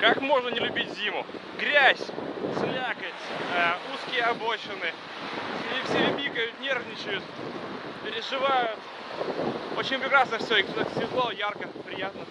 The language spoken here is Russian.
как можно не любить зиму? Грязь, слякоть, э, узкие обочины. И все бикают, нервничают, переживают. Очень прекрасно все, и кстати, светло, ярко, приятно.